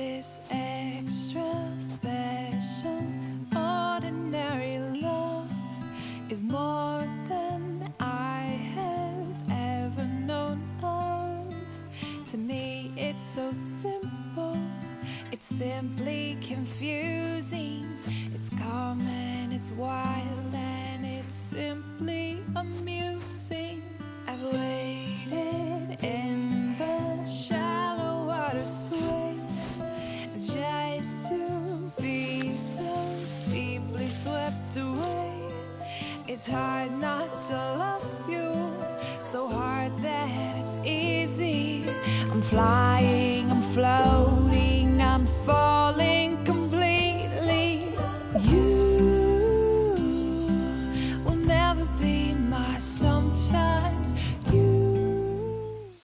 this extra special? Ordinary love is more than I have ever known of. To me it's so simple. It's simply confusing. It's calm and it's wild and it's simply amazing just to be so deeply swept away. It's hard not to love you, so hard that it's easy. I'm flying,